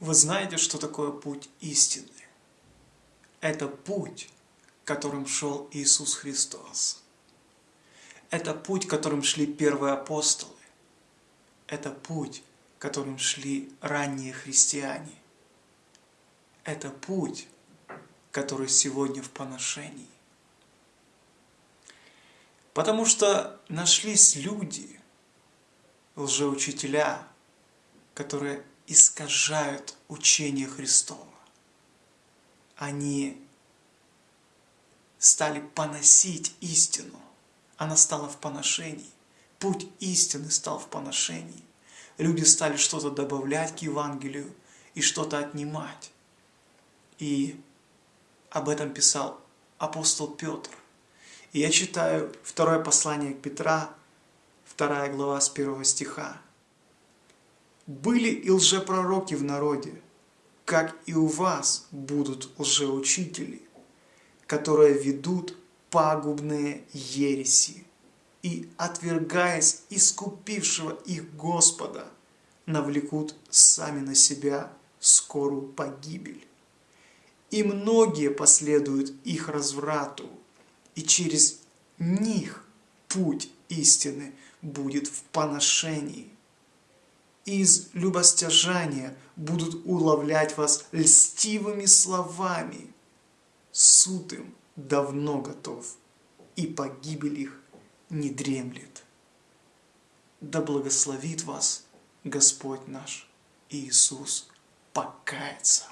Вы знаете, что такое путь истины? Это путь, которым шел Иисус Христос. Это путь, которым шли первые апостолы. Это путь, которым шли ранние христиане. Это путь, который сегодня в поношении. Потому что нашлись люди, лжеучителя, которые искажают учение Христова. Они стали поносить истину. Она стала в поношении. Путь истины стал в поношении. Люди стали что-то добавлять к Евангелию и что-то отнимать. И об этом писал апостол Петр. И я читаю второе послание к Петра, вторая глава с первого стиха. Были и лжепророки в народе, как и у вас будут лжеучители, которые ведут пагубные ереси и, отвергаясь искупившего их Господа, навлекут сами на себя скорую погибель. И многие последуют их разврату, и через них путь истины будет в поношении из любостяжания будут уловлять вас льстивыми словами. Суд им давно готов, и погибель их не дремлет. Да благословит вас Господь наш Иисус покаяться.